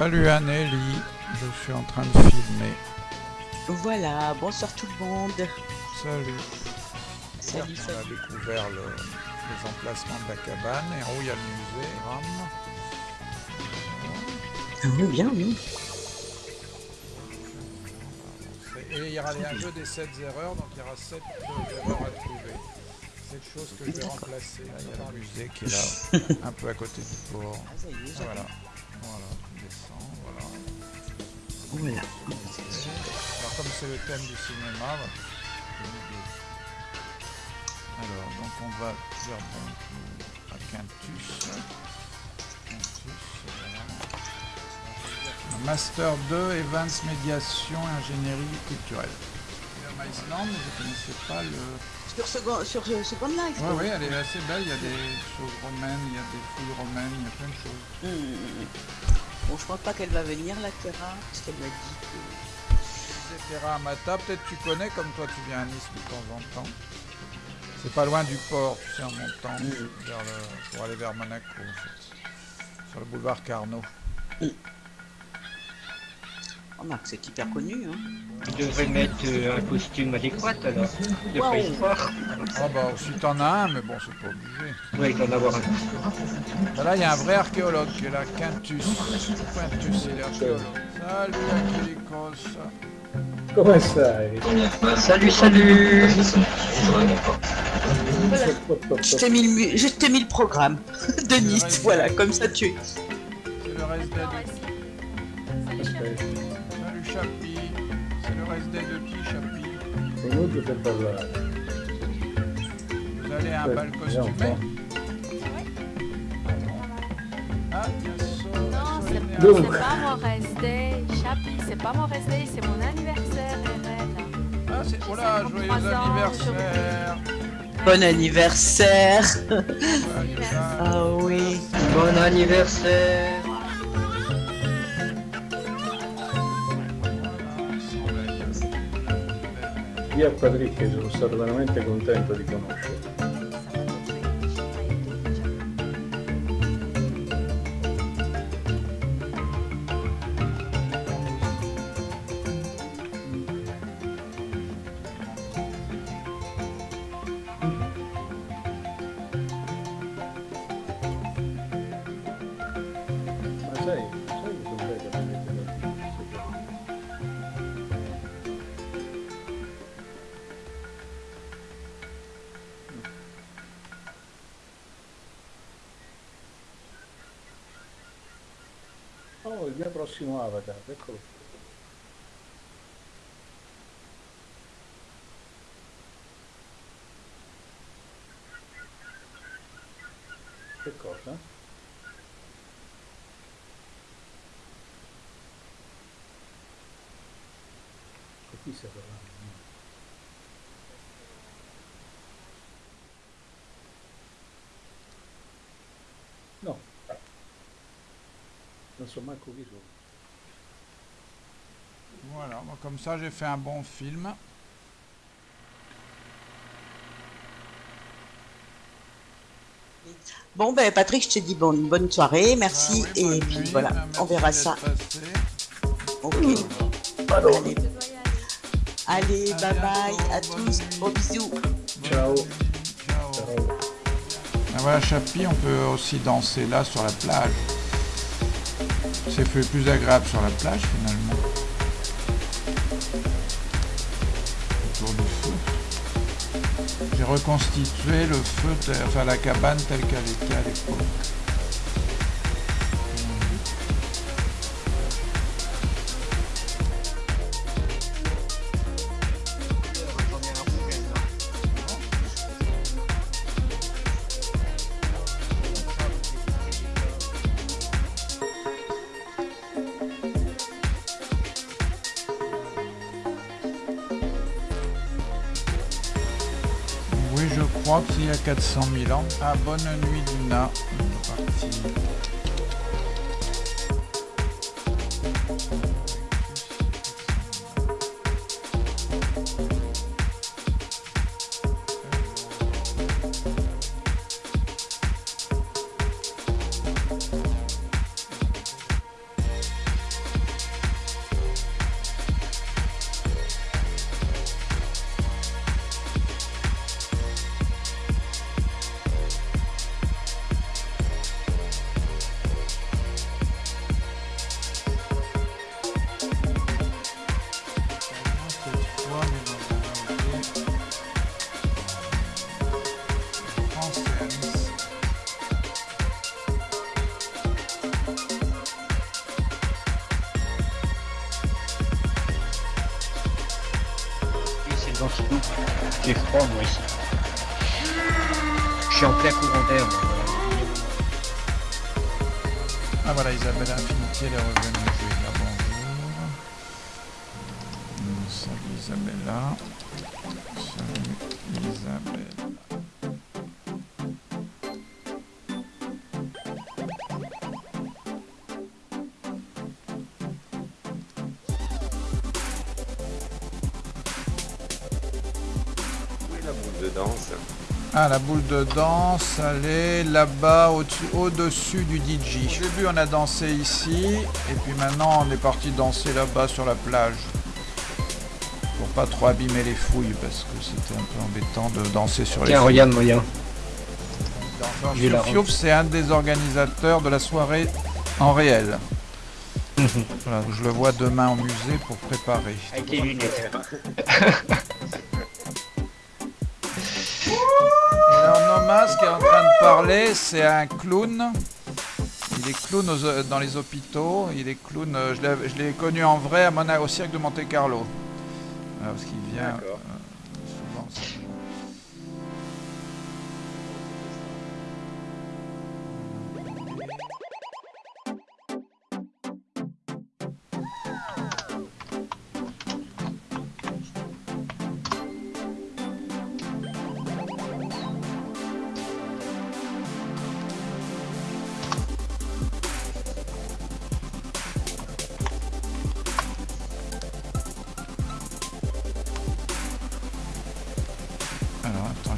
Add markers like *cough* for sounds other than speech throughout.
Salut Anneli, je suis en train de filmer. Voilà, bonsoir tout le monde. Salut. Salut, On a découvert le, les emplacements de la cabane et en haut il y a le musée, Ram. Ah oui, bien, oui. Et il y aura les- un jeu des 7 erreurs, donc il y aura 7 erreurs à trouver. Cette chose que je vais remplacer. Là, il y a le musée qui est là, *laughs* un peu à côté du port. Ah, ça y est, Ah, j'avais- Voilà, voilà, tu descends, voilà. Voilà. Alors comme c'est le thème du cinéma, voilà, je alors donc on va dire bon à Quintus. Quintus. Un Master 2, Events Médiation et Ingénierie culturelle. Island, je ne connaissais pas le... Sur ce, go- sur est-ce Oui, que- oui, elle est assez belle, il y a des choses romaines, il y a des fouilles romaines, il y a plein de choses. Hmm. Bon, je pense pas qu'elle va venir, la Terra, parce qu'elle m'a dit que... Musée Terra Amata, peut-être tu connais, comme toi tu viens à Nice de temps en temps. C'est pas loin du port, tu sais, en montant vers le- pour aller vers Monaco, en fait. Sur le boulevard Carnot. Remarque, c'est hyper connu, hein. Tu devrais mettre euh, un costume adéquat alors, de préhistoire. Ah bah, si t'en as un, mais bon, c'est pas obligé. Oui, il doit en avoir un. Bah là, il y a un vrai archéologue qui est là, Quintus. Quintus, il est archéologue. Salut, Aquilicos. Come stai? Salut, salut Je t'ai mis, le mu- je t'ai mis le programme *laughs* de Nice, voilà, comme ça tu... C'est le reste des Vous allez à un bal costumé. Ah, sûr. Non, c'est pas mon rest day, Chapi, c'est pas mon rest day, c'est mon anniversaire, RL. Ah, c'est... Oh là, joyeux 53 ans anniversaire. Bon anniversaire. Ah oui. Bon anniversaire Mattia Quadricchi sono stato veramente contento di conoscerti. Mio prossimo avatar, eccolo. Che cosa? Con chi stai parlando? No. Voilà, bon, comme ça j'ai fait un bon film. Bon, ben Patrick, je te dis bonne, bonne soirée, merci, Ah oui, et puis nuit, voilà, on verra ça. passé. Ok. Allez, allez, bye bye à tous, gros bisous. Ciao. Ciao. Ciao. Ah, voilà, Chapi, on peut aussi danser là sur la plage. C'est plus agréable sur la plage finalement. Autour du feu. J'ai reconstitué le feu, enfin la cabane telle qu'elle était à l'époque. Crois qu'il y a 400 000 ans. Ah, bonne nuit, Luna. On parti. J'ai froid, moi, ici. Je suis en plein courant d'air. Ah voilà, Isabelle Infinity, elle est revenue. Vais dire bonjour. Salut Isabella. Salut Isabelle. De danse Ah, la boule de danse, elle est là-bas, au-dessus, du DJ. Au début, on a dansé ici, et puis maintenant, on est parti danser là-bas sur la plage. Pour pas trop abîmer les fouilles, parce que c'était un peu embêtant de danser sur les Tiens, fouilles. regarde, moyen. La Fiouf, c'est un des organisateurs de la soirée en réel. *laughs* Voilà, je le vois demain au musée pour préparer. Avec les lunettes. *laughs* qui est en train de parler, c'est un clown. Il est clown aux- dans les hôpitaux. Il est clown. euh, je l'ai- connu en vrai à Mona- au cirque de Monte Carlo. Voilà, parce qu'il vient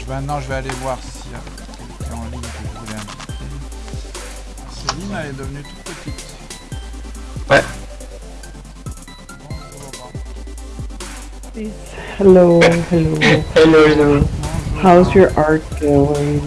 je vais maintenant je vais aller voir s'il y a quelqu'un en ligne que je voulais inviter. Céline, elle est devenue toute petite. Ouais. Bonjour. Hello, hello. Hello, hello. Bonjour. How's your art going?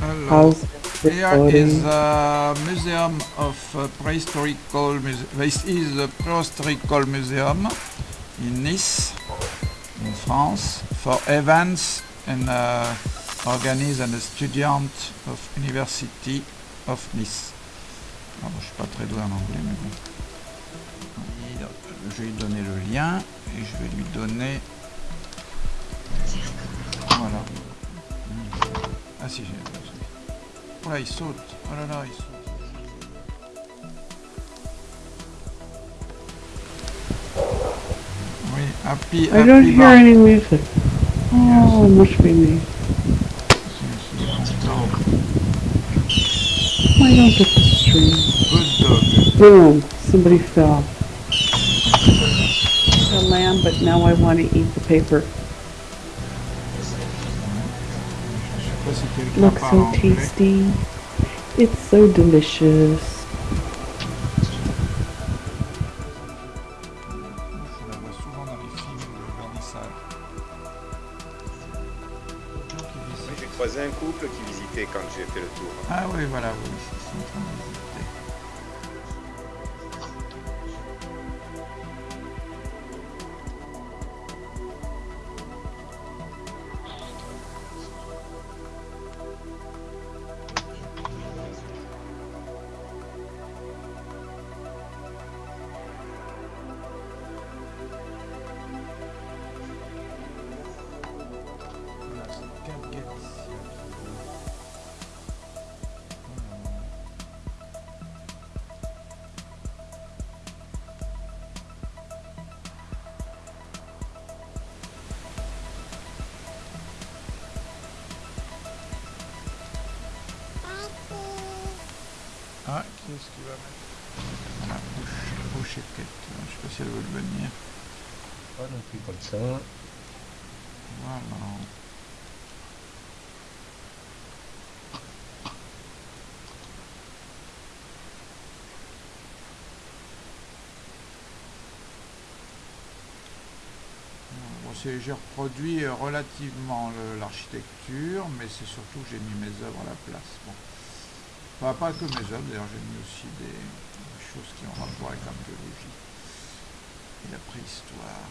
Hello. How's Here is a museum of uh, prehistorical muse- This is a prehistorical museum in Nice, in France, for events and uh, organized and a student of University of Nice. Alors, je suis pas très doué en anglais, mais bon. Je vais lui donner le lien et je vais lui donner. Voilà. Ah si, j'ai. Oh là, il saute. Oh là là, il saute. Oui, happy, I don't happy hear any music. Oh, it must be me. I don't get the stream. Boom, somebody fell. The lamb, but now I want to eat the paper. Looks so tasty. It's so delicious. Couple qui visitait quand j'ai fait le tour. Ah oui, voilà, oui, Qu'est-ce qu'il va mettre push et quête. Je sais pas si elle veut le venir. Pas non plus comme ça. Voilà. J'ai reproduit euh, relativement l'architecture, mais c'est surtout que j'ai mis mes œuvres à la place. Bon. Enfin, pas que mes œuvres, d'ailleurs j'ai mis aussi des, choses qui ont rapport avec l'archéologie et la préhistoire.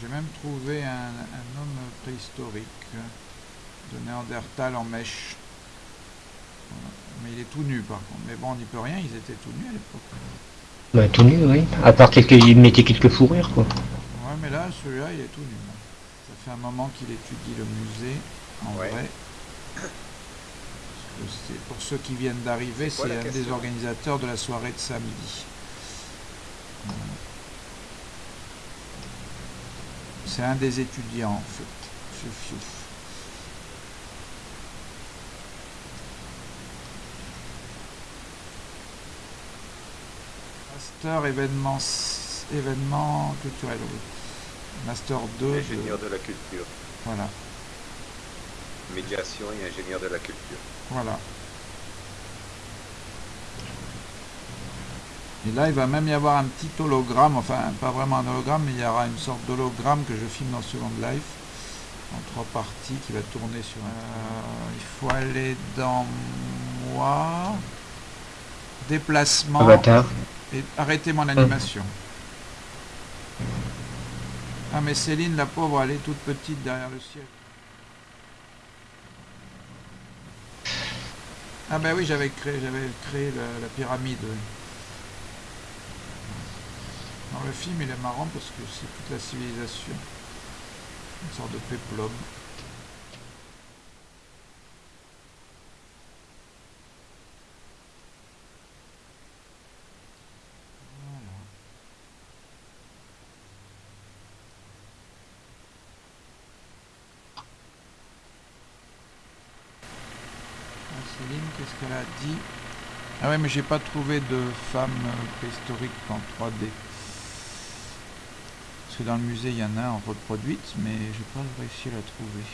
J'ai même trouvé un, homme préhistorique de Néandertal en mèche. Mais il est tout nu par contre. Mais bon, on n'y peut rien, ils étaient tout nus à l'époque. Bah, tout nu, oui. À part quelques, il mettait quelques fourrures, quoi. Ouais, mais là, celui-là, il est tout nu. Ça fait un moment qu'il étudie le musée, en Ouais. vrai. Parce que c'est- pour ceux qui viennent d'arriver, C'est un des organisateurs de la soirée de samedi. C'est un des étudiants, en fait. Fiouf, fiouf. Master événement, événement culturel, oui. Master 2. de- Ingénieur de la culture. Voilà, Médiation et ingénieur de la culture. voilà. Et là, il va même y avoir un petit hologramme, enfin, pas vraiment un hologramme, mais il y aura une sorte d'hologramme que je filme dans Second Life, en trois parties, qui va tourner sur un... Euh, il faut aller dans moi, déplacement, Avatar. Et arrêter mon animation. Ah, mais Céline, la pauvre, elle est toute petite derrière le ciel. Ah ben oui, j'avais créé, j'avais créé la, pyramide. Dans le film, il est marrant parce que c'est toute la civilisation. Une sorte de péplum. Voilà. Ah, Céline, qu'est-ce qu'elle a dit Ah ouais, mais j'ai pas trouvé de femme euh, préhistorique en 3D. Parce que dans le musée, il y en a en reproduite, mais j'ai pas réussi à la trouver.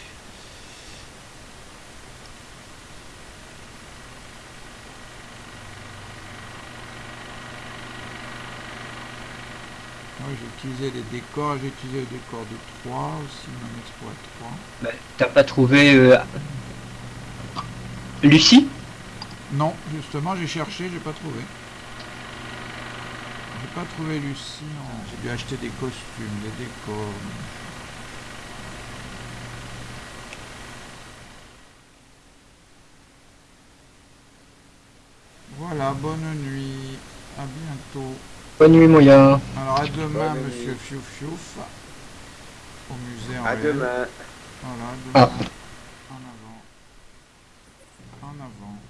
Ouais, j'ai utilisé les décors, j'ai utilisé le décor de 3 aussi, mon exploit 3. Bah, T'as pas trouvé euh, Lucie? Non, justement, j'ai cherché, j'ai pas trouvé. J'ai pas trouvé Lucie. J'ai dû acheter des costumes, des décors. Voilà, bonne nuit. À bientôt. Bonne nuit, Moya. Alors, à demain, monsieur Fiouf Fiouf. Au musée en À demain. Voilà, à demain. Ah. En avant. En avant.